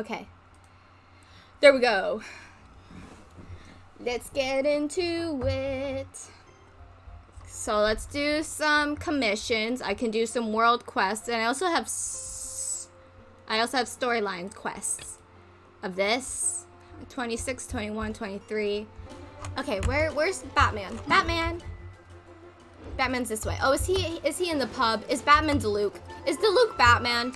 Okay. There we go. Let's get into it. So let's do some commissions. I can do some world quests, and I also have I also have storyline quests of this 26, 21, 23. Okay, where where's Batman? Batman. Batman's this way. Oh, is he is he in the pub? Is Batman Diluc? Is Diluc Batman?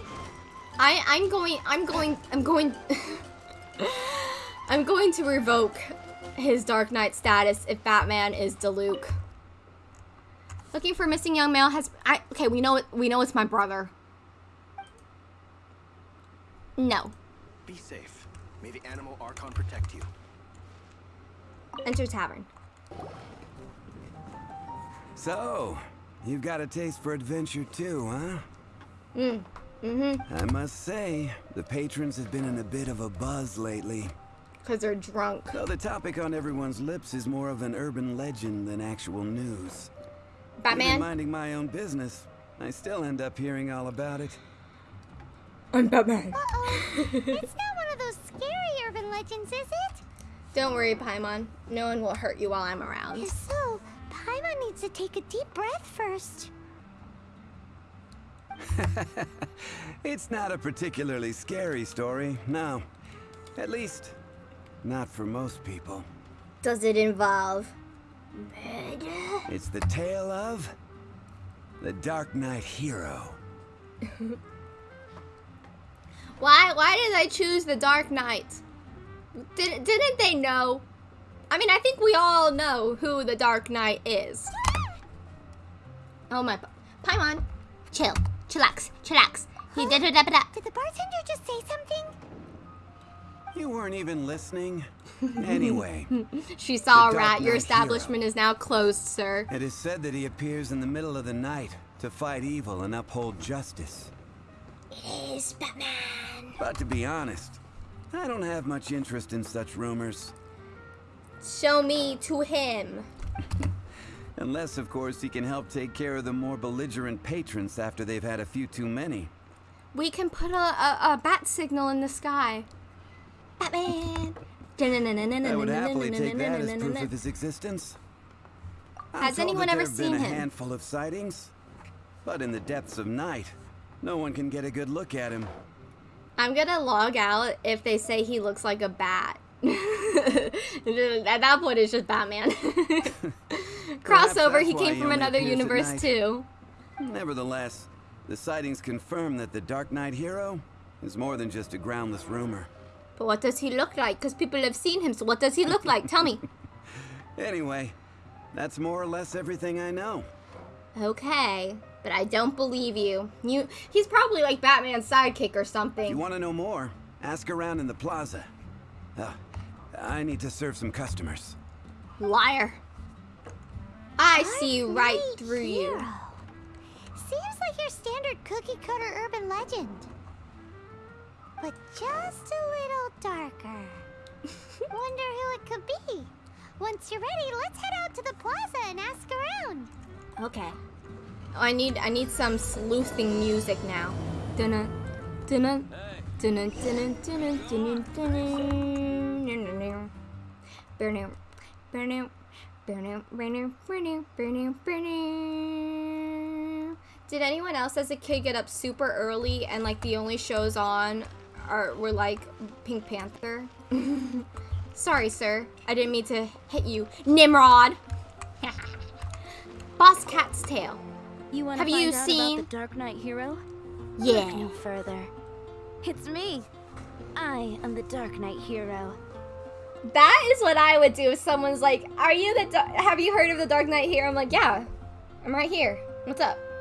I I'm going I'm going I'm going I'm going to revoke his Dark Knight status if Batman is Diluc. Looking for missing young male has I okay, we know it we know it's my brother. No. Be safe. May the Anemo Archon protect you. Enter tavern. So, you've got a taste for adventure too, huh? Mm. Mm-hmm. I must say, the patrons have been in a bit of a buzz lately. Because they're drunk. Though the topic on everyone's lips is more of an urban legend than actual news. Batman? Even minding my own business, I still end up hearing all about it. I'm Batman. Uh-oh. it's not one of those scary urban legends, is it? Don't worry, Paimon. No one will hurt you while I'm around. So, Paimon needs to take a deep breath first. it's not a particularly scary story, no. At least, not for most people. Does it involve murder? It's the tale of the Dark Knight hero. why why did I choose the Dark Knight? Did, didn't they know? I mean, I think we all know who the Dark Knight is. Oh my... Paimon, chill. Chillax. Chillax. He did it. Did the bartender just say something? You weren't even listening. Anyway. she saw a rat. Your establishment hero. is now closed, sir. It is said that he appears in the middle of the night to fight evil and uphold justice. It is Batman. But to be honest, I don't have much interest in such rumors. Show me to him. Unless, of course, he can help take care of the more belligerent patrons after they've had a few too many. We can put a, a, a bat signal in the sky. Batman! I would happily take that as proof of his existence. I'm Has anyone ever seen been him? a handful of sightings, but in the depths of night, no one can get a good look at him. I'm gonna log out if they say he looks like a bat. At that point, it's just Batman. Crossover, he came from another universe too. Nevertheless, the sightings confirm that the Dark Knight hero is more than just a groundless rumor. But what does he look like? Because people have seen him, so what does he look like? Tell me. anyway, that's more or less everything I know. Okay, but I don't believe you. You, He's probably like Batman's sidekick or something. If you want to know more, ask around in the plaza. Uh, I need to serve some customers. Liar. I see right through hero. you. Seems like your standard cookie cutter urban legend. But just a little darker. Wonder who it could be. Once you're ready, let's head out to the plaza and ask around. Okay. Oh, I need I need some sleuthing music now. Dunna, dunna, dunna, dunna, dunna, dunna, dunna, dunna, dunna, did anyone else as a kid get up super early and like the only shows on are were like Pink Panther? Sorry, sir. I didn't mean to hit you. Nimrod! Boss Cat's Tail. You want Have to find you out seen about the Dark Knight hero? Yeah. Look no further. It's me. I am the Dark Knight hero. That is what I would do if someone's like, "Are you the? have you heard of the Dark Knight here?" I'm like, "Yeah, I'm right here. What's up?"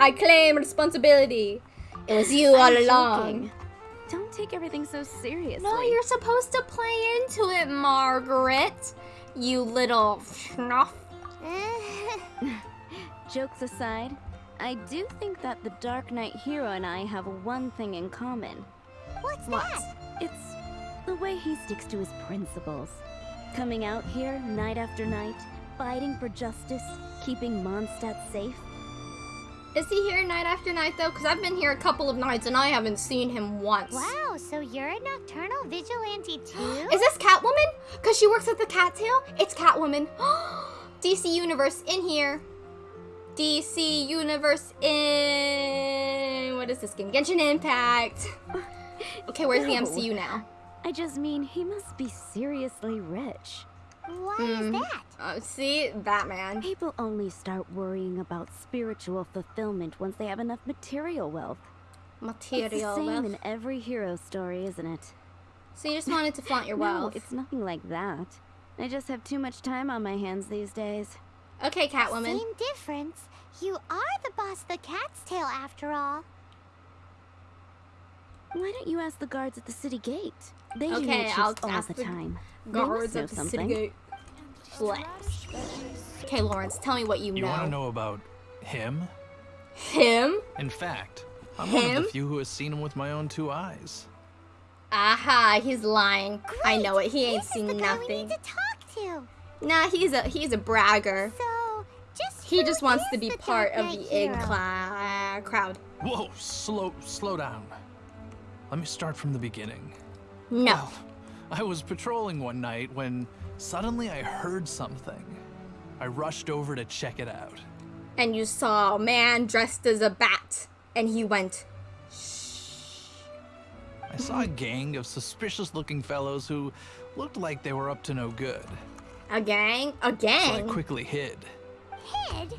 I claim responsibility. It was you all I'm along. Joking. Don't take everything so seriously. No, you're supposed to play into it, Margaret. You little schnuff. Jokes aside, I do think that the Dark Knight hero and I have one thing in common. What's what? that? It's the way he sticks to his principles. Coming out here night after night, fighting for justice, keeping Mondstadt safe. Is he here night after night though? Because I've been here a couple of nights and I haven't seen him once. Wow, so you're a nocturnal vigilante too? Is this Catwoman? Because she works at the Cattail? It's Catwoman. DC Universe in here. DC Universe in. What is this game? Genshin Impact. Okay, where's the MCU now? I just mean he must be seriously rich. Why Hmm. is that? Uh, see? Batman. People only start worrying about spiritual fulfillment once they have enough material wealth. It's the Material same wealth. in every hero story, isn't it? So you just wanted to flaunt your wealth? No, wealth. it's nothing like that. I just have too much time on my hands these days. Okay, Catwoman. Same difference. You are the boss of the cat's tail after all. Why don't you ask the guards at the city gate? They do Okay, night shifts I'll all ask the the time. Guards at the something. city gate. Bless. Okay, Lawrence, tell me what you, You know. want to know about him? Him? In fact, I'm one of the few who has seen him with my own two eyes. Aha, he's lying. I know it. He ain't this is seen the guy we nothing. need to talk to. Nah, he's a he's a bragger. So, just He just wants to be part of the in crowd. Whoa, slow, slow down. Let me start from the beginning. No. Well, I was patrolling one night when suddenly I heard something. I rushed over to check it out. And you saw a man dressed as a bat, and he went. shh. I saw a gang of suspicious looking fellows who looked like they were up to no good. A gang? A gang? So I quickly hid. Hid?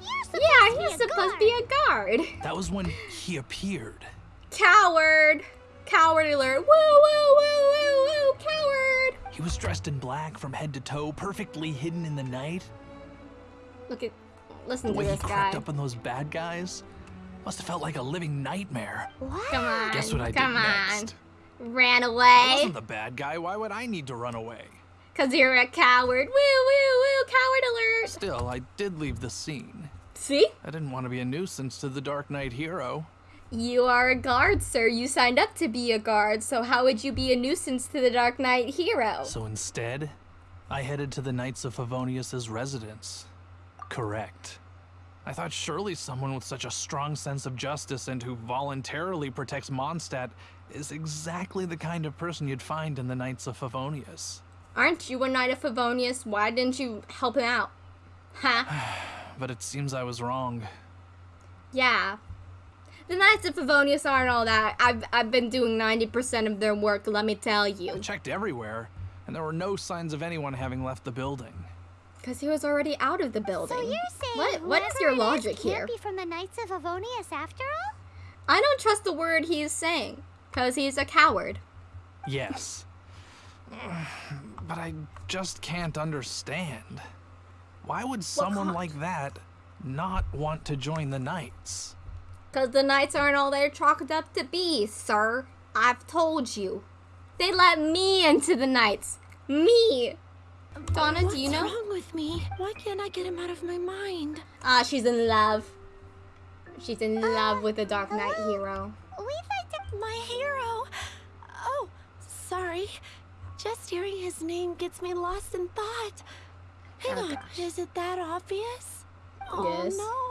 You're supposed yeah, to be he's a supposed to be a guard. That was when he appeared. Coward. Coward alert. Woo, woo, woo, woo, woo. Coward. He was dressed in black from head to toe, perfectly hidden in the night. Look at. Listen The to way he this guy. crept up on those bad guys must have felt like a living nightmare. Wow. Come on. Guess what I Come did on. next? Ran away. I away. wasn't the bad guy. Why would I need to run away? Cause you're a coward. Woo, woo, woo. Coward alert. Still, I did leave the scene. See? I didn't want to be a nuisance to the Dark Knight hero. You are a guard, sir. You signed up to be a guard, so how would you be a nuisance to the Dark Knight hero? So instead, I headed to the Knights of Favonius' residence. Correct. I thought surely someone with such a strong sense of justice and who voluntarily protects Mondstadt is exactly the kind of person you'd find in the Knights of Favonius. Aren't you a knight of Favonius? Why didn't you help him out? Huh? But it seems I was wrong. yeah. The Knights of Favonius aren't all that. I've, I've been doing 90% of their work, let me tell I you. checked everywhere, and there were no signs of anyone having left the building. Because he was already out of the building. So you're saying What, what is your whoever it is logic can't here? be from the Knights of Favonius after all? I don't trust the word he's saying. Because he's a coward. Yes. But I just can't understand. Why would someone like that not want to join the Knights? Because the knights aren't all they're chalked up to be, sir. I've told you. They let me into the knights. Me. Donna, do you know? What's wrong with me? Why can't I get him out of my mind? Ah, she's in love. She's in Uh, love with the Dark Knight hello? hero. Like. My hero! Oh, sorry. Just hearing his name gets me lost in thought. Hang Oh, on, gosh. is it that obvious? Oh Yes. no!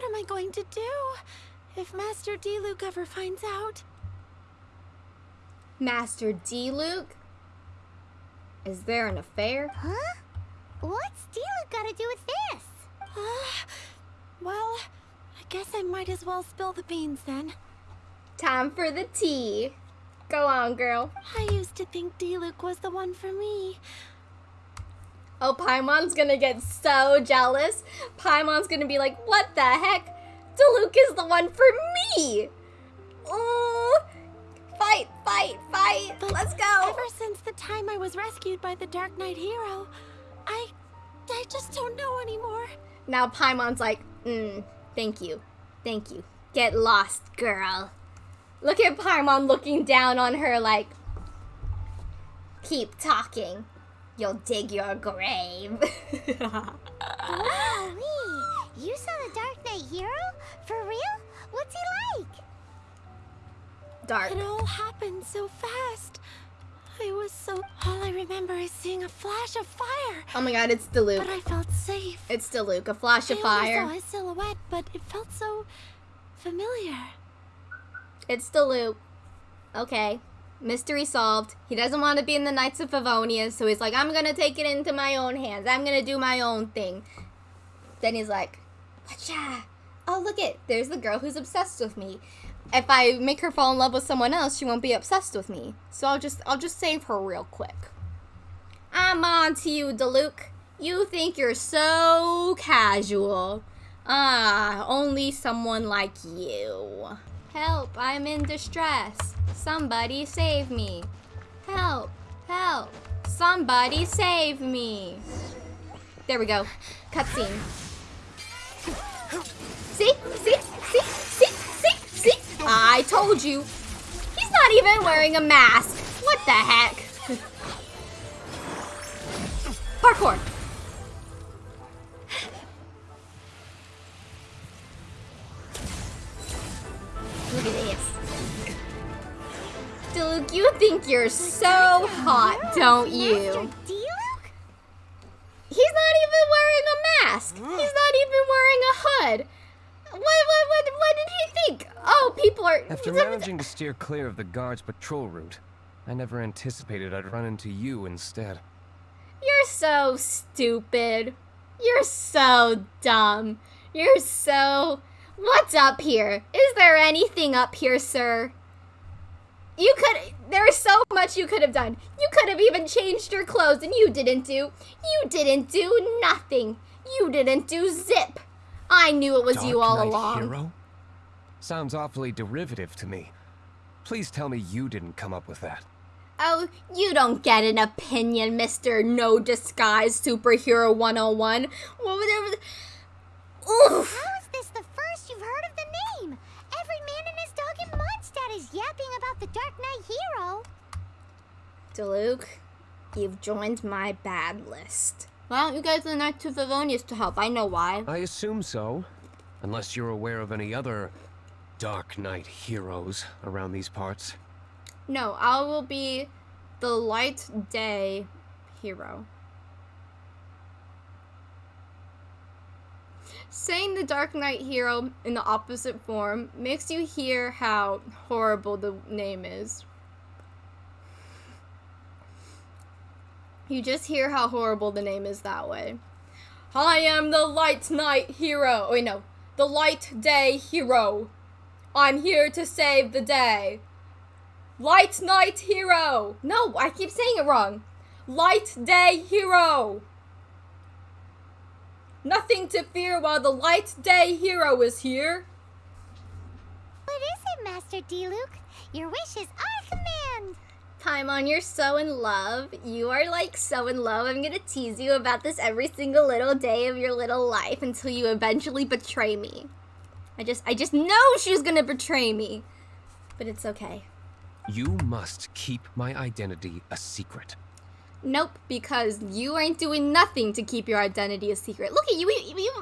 What am I going to do if Master Diluc ever finds out? Master Diluc? Is there an affair? Huh? What's Steeler got to do with this? Uh, well, I guess I might as well spill the beans then. Time for the tea. Go on, girl. I used to think Diluc was the one for me. Oh, Paimon's gonna get so jealous. Paimon's gonna be like, what the heck? Diluc is the one for me! Ooh! Fight, fight, fight! But Let's go! Ever since the time I was rescued by the Dark Knight hero, I. I just don't know anymore. Now Paimon's like, mm, thank you. Thank you. Get lost, girl. Look at Paimon looking down on her like, keep talking. You'll dig your grave. Wowee! You saw the Dark Knight hero? For real? What's he like? Dark. It all happened so fast. I was so. All I remember is seeing a flash of fire. Oh my god, it's Diluc. But I felt safe. It's Diluc, a flash of fire. only saw his silhouette, but it felt so familiar. It's Diluc. Okay. Mystery solved. He doesn't want to be in the Knights of Favonia, so he's like, I'm gonna take it into my own hands. I'm gonna do my own thing. Then he's like? Oh, look it. There's the girl who's obsessed with me. If I make her fall in love with someone else, she won't be obsessed with me. So I'll just I'll just save her real quick. I'm on to you, Diluc. You think you're so casual. Ah, only someone like you. Help, I'm in distress. Somebody save me. Help, help. Somebody save me. There we go. Cutscene. See? See? See? See? See? See? I told you. He's not even wearing a mask. What the heck? Parkour. Diluc, you think you're so hot, don't you? Master Diluc? He's not even wearing a mask. He's not even wearing a hood. What, what, what, what did he think? Oh, people are. After managing to steer clear of the guard's patrol route, I never anticipated I'd run into you instead. You're so stupid. You're so dumb. You're so. What's up here? Is there anything up here, sir? You could. There's so much you could have done. You could have even changed your clothes, and you didn't do. You didn't do nothing. You didn't do zip. I knew it was Dark you all Knight along. Hero? Sounds awfully derivative to me. Please tell me you didn't come up with that. Oh, you don't get an opinion, Mr. No Disguise Superhero 101. Well, whatever. Oof. How is this the first you've heard of the name? Every man and his dog in is yapping about the Dark Knight hero. Diluc, you've joined my bad list. Why don't you guys the Knights of Favonius to help? I know why. I assume so. Unless you're aware of any other Dark Knight heroes around these parts. No, I will be the Light Day hero. Saying the Dark Knight hero in the opposite form makes you hear how horrible the name is. You just hear how horrible the name is that way. I am the Light Knight hero. Wait, no. The Light Day hero. I'm here to save the day. Light Knight Hero! No, I keep saying it wrong. Light Day Hero! Nothing to fear while the Light Day Hero is here. What is it, Master Diluc? Your wish is our command. Paimon, you're so in love. You are like so in love. I'm gonna tease you about this every single little day of your little life until you eventually betray me. I just I just know she's gonna betray me. But it's okay. You must keep my identity a secret. Nope, because you ain't doing nothing to keep your identity a secret. Look at you. you, you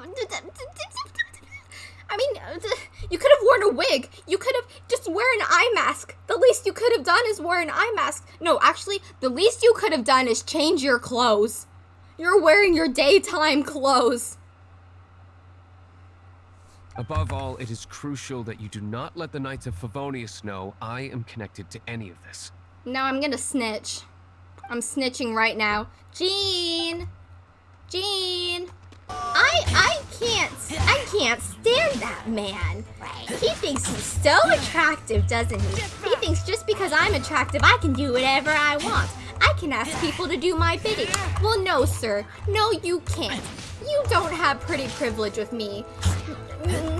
I mean, you could have worn a wig. You could have just wear an eye mask. The least you could have done is wear an eye mask. No, actually, the least you could have done is change your clothes. You're wearing your daytime clothes. Above all, it is crucial that you do not let the Knights of Favonius know I am connected to any of this. Now I'm gonna snitch. I'm snitching right now. Jean! Jean! I I can't I can't stand that man. He thinks he's so attractive, doesn't he? He thinks just because I'm attractive I can do whatever I want. I can ask people to do my bidding. Well no, sir. No, you can't. You don't have pretty privilege with me.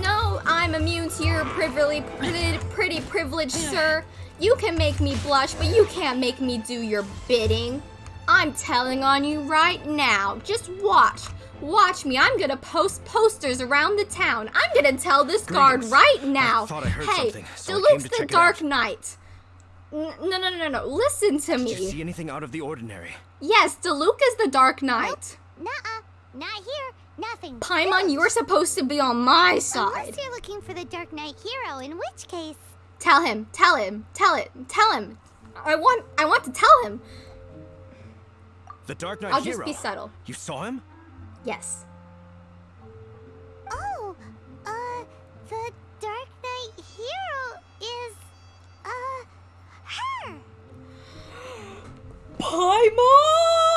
No, I'm immune to your privilege, pretty, pretty privilege, sir. You can make me blush, but you can't make me do your bidding. I'm telling on you right now. Just watch. Watch me. I'm gonna post posters around the town. I'm gonna tell this guard right now. I I heard hey, something, so I Diluc's came to the Dark. Knight. N- No, no, no, no, no. Listen to Did you see anything out of the ordinary? Yes, Diluc is the Dark Knight. Nuh-uh. Not here. Nothing. Paimon, you are supposed to be on my side. Unless you're looking for the Dark Knight hero, in which case... Tell him. Tell him. Tell it. Tell him. I want I want to tell him. The Dark Knight I'll hero. just be subtle. You saw him? Yes. Oh, uh, the Dark Knight hero is, uh, her. Paimon!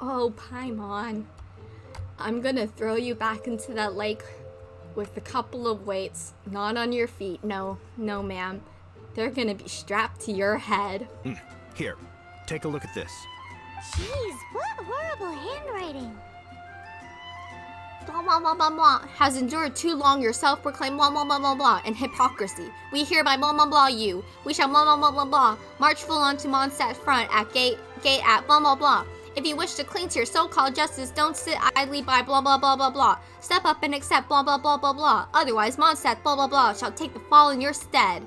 Oh, Paimon. I'm gonna throw you back into that lake with a couple of weights, not on your feet. No, no, ma'am. They're gonna be strapped to your head. Here, take a look at this. Jeez, what horrible handwriting. Blah blah blah blah blah. Has endured too long your self-proclaimed blah blah blah blah blah and hypocrisy. We hereby blah blah blah you. We shall blah blah blah blah blah. March full on to Mondstadt front at gate gate at blah blah blah. If you wish to cling to your so-called justice, don't sit idly by blah blah blah blah blah. Step up and accept blah blah blah blah blah. Otherwise, Mondstadt blah blah blah shall take the fall in your stead.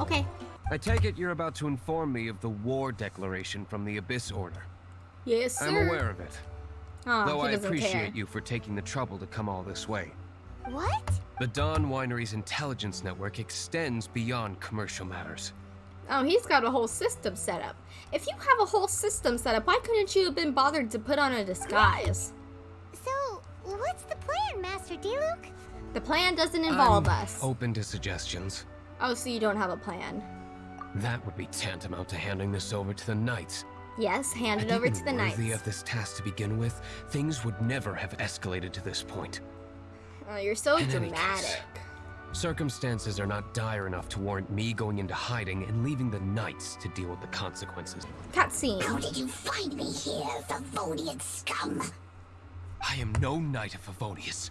Okay. I take it you're about to inform me of the war declaration from the Abyss Order. Yes, sir. I'm aware of it, Oh, though I appreciate care. you for taking the trouble to come all this way. What? The Dawn Winery's intelligence network extends beyond commercial matters. Oh, he's got a whole system set up. If you have a whole system set up, why couldn't you have been bothered to put on a disguise? So, what's the plan, Master Diluc? The plan doesn't involve I'm us. Open to suggestions. Oh, so you don't have a plan. That would be tantamount to handing this over to the Knights. Yes, hand it over to the knights. worthy of this task to begin with, things would never have escalated to this point. Oh, you're so In any dramatic. Case, Circumstances are not dire enough to warrant me going into hiding and leaving the Knights to deal with the consequences. Cutscene. How did you find me here, Favonian scum? I am no Knight of Favonius.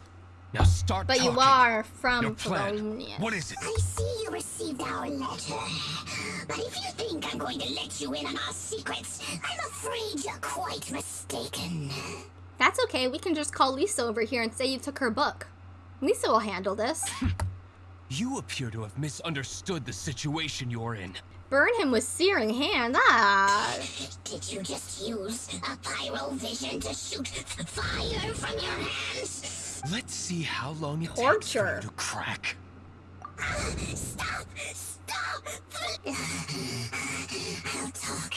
Now start But you are from Your plan. Favonius. What is it? I see you received our letter. But if you think I'm going to let you in on our secrets, I'm afraid you're quite mistaken. That's okay. We can just call Lisa over here and say you took her book. Lisa will handle this. You appear to have misunderstood the situation you're in. Burn him with searing hand. Ah. Did you just use a pyro vision to shoot fire from your hands? Let's see how long it takes Torture. for you to crack. Stop! Stop! I'll talk.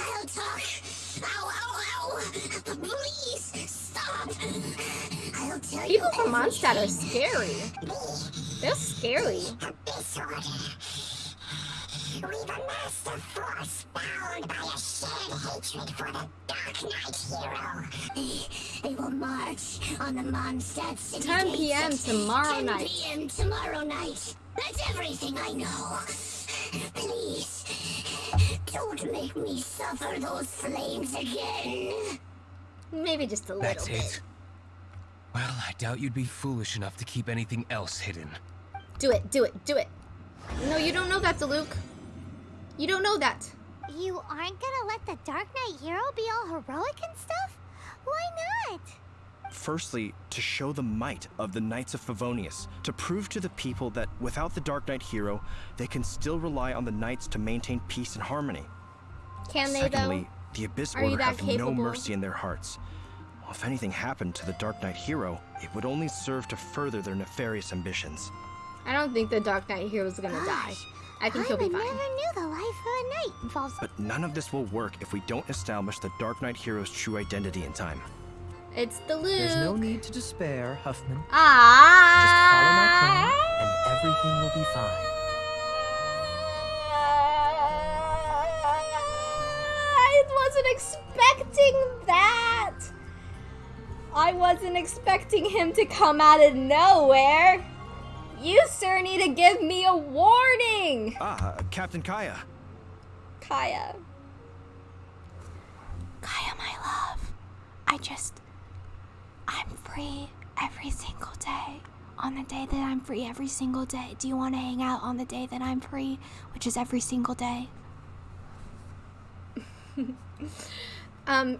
I'll talk. Ow, ow, ow! Please, stop! I'll tell you People from Mondstadt are scary. They're scary. Abyss Order. We've a master force bound by a shared hatred for the Dark Knight hero. They will march on the Mondstadt city 10 p.m. tomorrow 10 night. p.m. tomorrow night. That's everything I know. Please, don't make me suffer those flames again. Maybe just a little That's bit. it. Well, I doubt you'd be foolish enough to keep anything else hidden. Do it, do it, do it. No, you don't know that, Luke. You don't know that. You aren't gonna let the Dark Knight hero be all heroic and stuff? Why not? Firstly, to show the might of the Knights of Favonius, to prove to the people that without the Dark Knight hero, they can still rely on the Knights to maintain peace and harmony. Can they, Secondly, though? the Abyss Are Order have capable? no mercy in their hearts. Well, if anything happened to the Dark Knight hero, it would only serve to further their nefarious ambitions. I don't think the Dark Knight hero is gonna die. I think he'll be would fine. never knew the life of a knight involves. But none of this will work if we don't establish the Dark Knight hero's true identity in time. It's Diluc. There's no need to despair, Huffman. Ah. Just follow my plan, and everything will be fine. I wasn't expecting that. I wasn't expecting him to come out of nowhere. You, sir, need to give me a warning. Ah, uh, Captain Kaeya. Kaeya. Kaeya, my love, I just. I'm free every single day. On the day that I'm free every single day. Do you want to hang out on the day that I'm free, which is every single day? Um,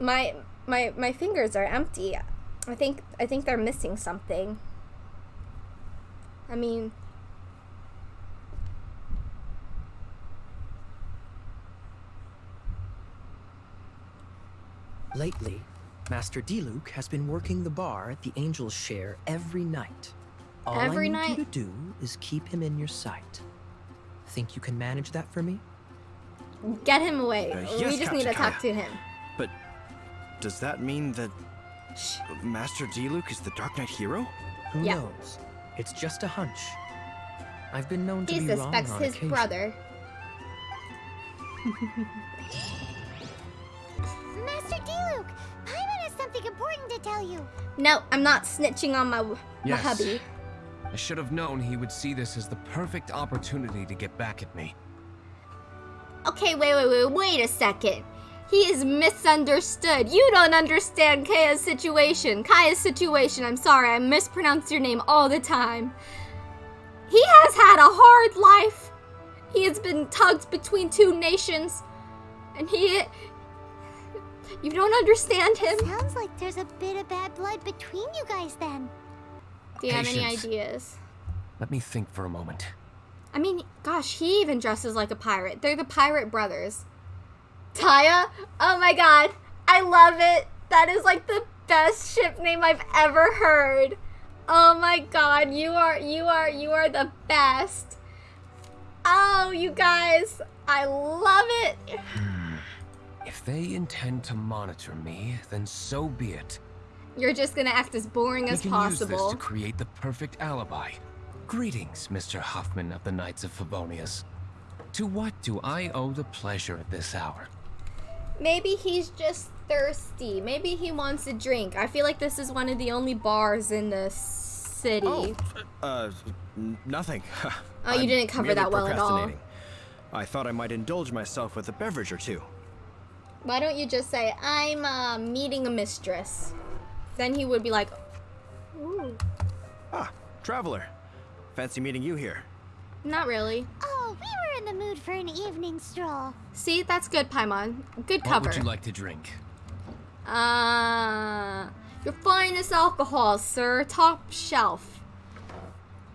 my my my fingers are empty. I think I think they're missing something. I mean, Lately, Master Diluc has been working the bar at the Angel's Share every night. All Every I need night? you to do is keep him in your sight. Think you can manage that for me? Get him away. Uh, we yes, just need to Captain talk to him. But does that mean that Master Diluc is the Dark Knight hero? Who Yeah. knows? It's just a hunch. I've been known to He be wrong He suspects his occasion. brother. Master Diluc, Paimon has something important to tell you. No, I'm not snitching on my, my Yes. hubby. I should have known he would see this as the perfect opportunity to get back at me. Okay, wait, wait, wait, wait a second. He is misunderstood. You don't understand Kaeya's situation. Kaeya's situation. I'm sorry, I mispronounce your name all the time. He has had a hard life. He has been tugged between two nations. And he. You don't understand him. Sounds like there's a bit of bad blood between you guys then. Do you have any ideas? Let me think for a moment. I mean, gosh, he even dresses like a pirate. They're the pirate brothers. Taya? Oh my god. I love it. That is like the best ship name I've ever heard. Oh my god, you are you are you are the best. Oh, you guys, I love it. Hmm. If they intend to monitor me, then so be it. You're just gonna act as boring We as can use this possible. to create the perfect alibi. Greetings, Mr. Huffman of the Knights of Favonius. To what do I owe the pleasure at this hour? Maybe he's just thirsty. Maybe he wants a drink. I feel like this is one of the only bars in the city. Oh, uh, nothing. Oh, you I'm didn't cover that well at all. I thought I might indulge myself with a beverage or two. Why don't you just say, I'm uh, meeting a mistress? Then he would be like, Ooh, Ah, traveler. Fancy meeting you here. not really. Oh, we were in the mood for an evening stroll. See, that's good, Paimon. Good cover. What would you like to drink? Uh, your finest alcohol, sir. Top shelf.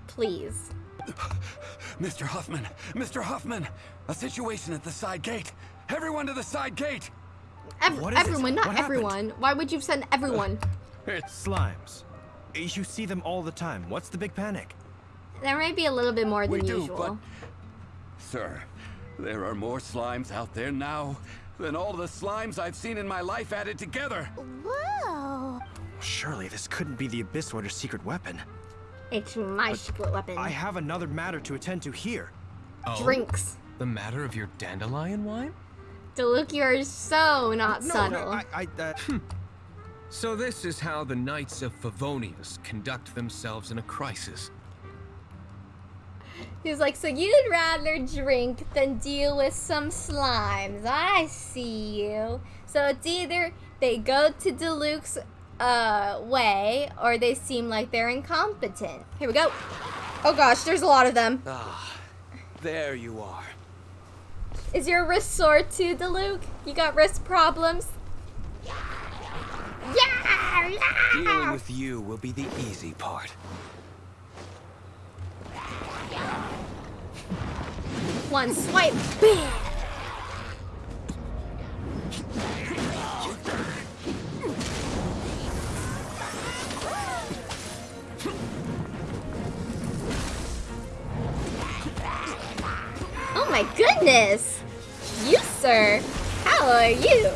Please. Mr. Huffman! Mr. Huffman! A situation at the side gate! Everyone to the side gate! Ev- What is it? everyone, not What happened? everyone. Why would you send everyone? It's slimes. You see them all the time. What's the big panic? There might be a little bit more We than do, usual. but... Sir, there are more slimes out there now than all the slimes I've seen in my life added together. Whoa. Surely this couldn't be the Abyss Order's secret weapon. It's my secret weapon. I have another matter to attend to here. Oh, Drinks. The matter of your dandelion wine? Diluc, you're so not No, subtle. I, I, uh, So this is how the Knights of Favonius conduct themselves in a crisis. He's like, so you'd rather drink than deal with some slimes. I see you. So it's either they go to Diluc's uh, way or they seem like they're incompetent. Here we go. Oh gosh, there's a lot of them. Ah, there you are. Is your wrist sore too, Diluc? You got wrist problems? Yeah! Dealing yeah! with you will be the easy part. One swipe, bam! Oh my goodness! You, sir! How are you?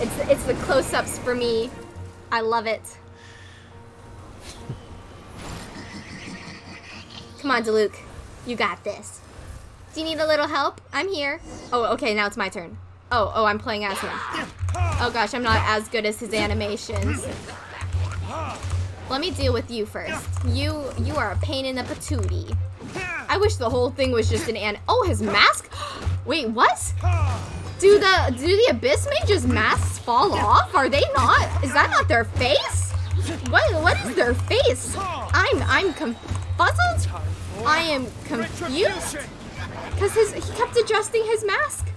It's, it's the close-ups for me. I love it. Come on, Diluc. You got this. Do you need a little help? I'm here. Oh, okay, now it's my turn. Oh, oh, I'm playing as him. Oh gosh, I'm not as good as his animations. Let me deal with you first. You, you are a pain in the patootie. I wish the whole thing was just an an- Oh, his mask? Wait, what? Do the, do the Abyss Mage's masks fall off? Are they not? Is that not their face? What, what is their face? I'm, I'm confuzzled? I am confused. Because his, he kept adjusting his mask.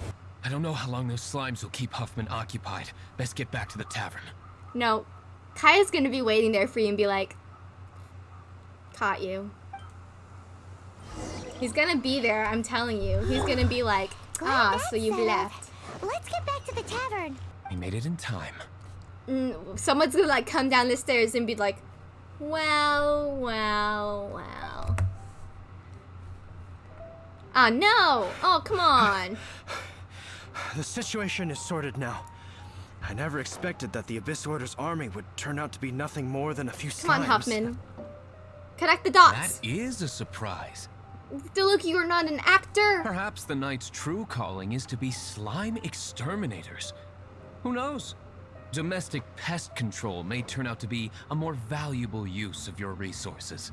I don't know how long those slimes will keep Huffman occupied. Best get back to the tavern. No, Kaeya's gonna be waiting there for you and be like, caught you. He's gonna be there, I'm telling you. He's gonna be like, ah, that's so you've settled. left. Let's get back to the tavern. We made it in time. mm, someone's gonna like come down the stairs and be like, well, well, well. Ah, no! Oh, come on. The situation is sorted now. I never expected that the Abyss Order's army would turn out to be nothing more than a few Come on, slimes. Huffman. Connect the dots. That is a surprise. Look, you're not an actor. Perhaps the Knight's true calling is to be slime exterminators. Who knows? Domestic pest control may turn out to be a more valuable use of your resources.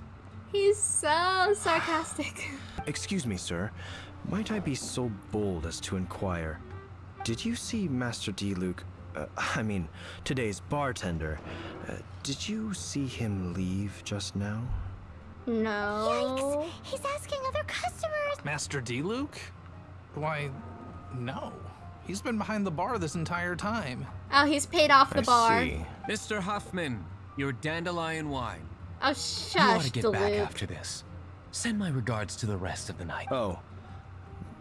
He's so sarcastic. Excuse me, sir. Might I be so bold as to inquire? Did you see Master Diluc? Uh, I mean, today's bartender. Uh, did you see him leave just now? No. Yikes! He's asking other customers. Master Diluc? Why, no. He's been behind the bar this entire time. Oh, he's paid off the I bar. see. Mr. Huffman, your dandelion wine. Oh, You ought to get Duluth. back after this. Send my regards to the rest of the night. Oh.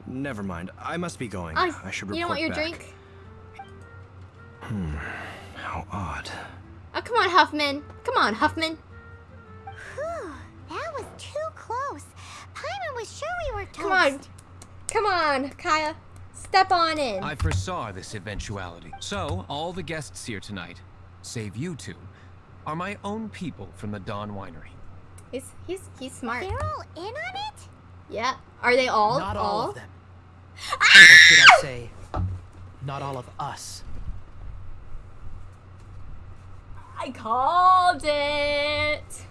Never mind. I must be going. Oh, I should you report don't want your back. drink? Hmm, how odd. Oh, come on, Huffman. Come on, Huffman. Whew, that was too close. Paimon was sure we were toast. Come on. Come on, Kaeya. Step on in. I foresaw this eventuality. So, all the guests here tonight, save you two, are my own people from the Dawn Winery. He's he's he's smart. They're all in on it? Yeah. Are they all? Not all, of them. Ah! Or should I say, not all of us. I called it.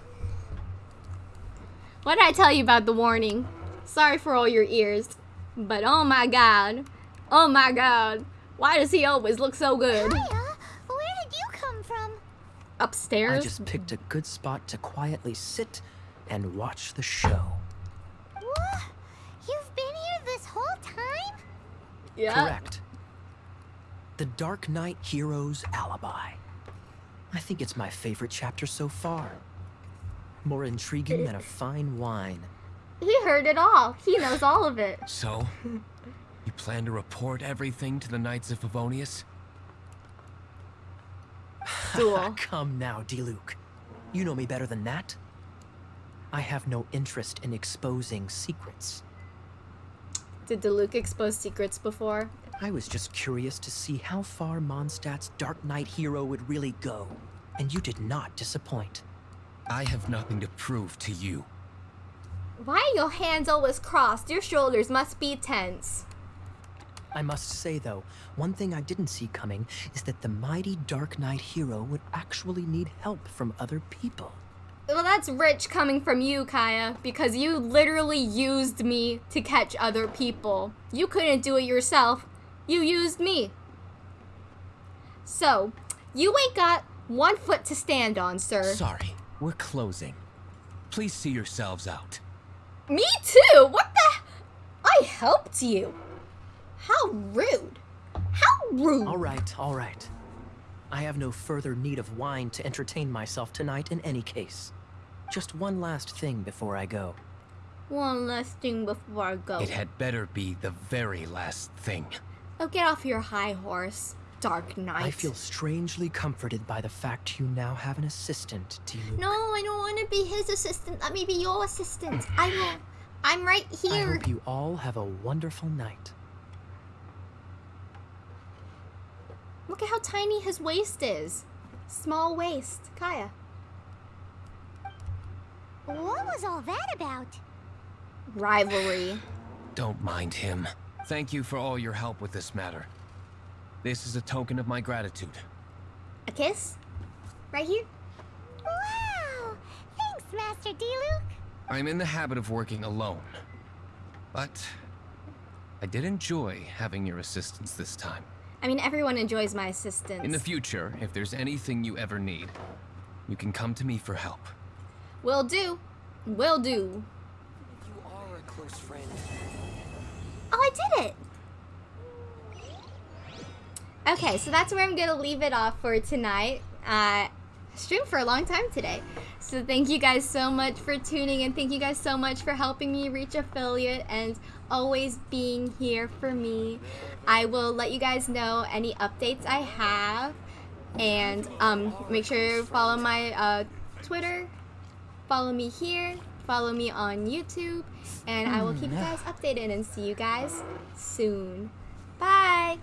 What did I tell you about the warning? Sorry for all your ears, but oh my god, oh my god, why does he always look so good? Kaeya, where did you come from? Upstairs. I just picked a good spot to quietly sit and watch the show. What? You've been here this whole time? yeah. Correct. The Dark Knight Hero's Alibi. I think it's my favorite chapter so far. More intriguing than a fine wine. He heard it all. He knows all of it. So, you plan to report everything to the Knights of Favonius? Duel. Come now, Diluc. You know me better than that. I have no interest in exposing secrets. Did Diluc expose secrets before? I was just curious to see how far Mondstadt's Dark Knight hero would really go. And you did not disappoint. I have nothing to prove to you. Why are your hands always crossed? Your shoulders must be tense. I must say, though, one thing I didn't see coming is that the mighty Dark Knight hero would actually need help from other people. Well, that's rich coming from you, Kaeya, because you literally used me to catch other people. You couldn't do it yourself. You used me. So, you ain't got one foot to stand on, sir. Sorry, we're closing. Please see yourselves out. Me too. What the? I helped you. How rude. How rude. All right, all right. I have no further need of wine to entertain myself tonight in any case. Just one last thing before I go. One last thing before I go. It had better be the very last thing. Oh, get off your high horse, Dark Knight. I feel strangely comforted by the fact you now have an assistant, Diluc. No, I don't want to be his assistant. Let me be your assistant. I will. I'm right here. I hope you all have a wonderful night. Look at how tiny his waist is. Small waist. Kaeya. What was all that about? Rivalry. Don't mind him. Thank you for all your help with this matter. This is a token of my gratitude. A kiss? Right here? Wow! Thanks, Master Diluc. I'm in the habit of working alone. But I did enjoy having your assistance this time. I mean, everyone enjoys my assistance. In the future, if there's anything you ever need, you can come to me for help. Will do. Will do. You are a close friend. Oh, I did it! Okay, so that's where I'm gonna leave it off for tonight. Uh, streamed for a long time today. So thank you guys so much for tuning and Thank you guys so much for helping me reach affiliate and always being here for me. I will let you guys know any updates I have. And um, make sure you follow my uh, Twitter. Follow me here. Follow me on YouTube. And I will hmm, keep you guys updated and see you guys soon. Bye!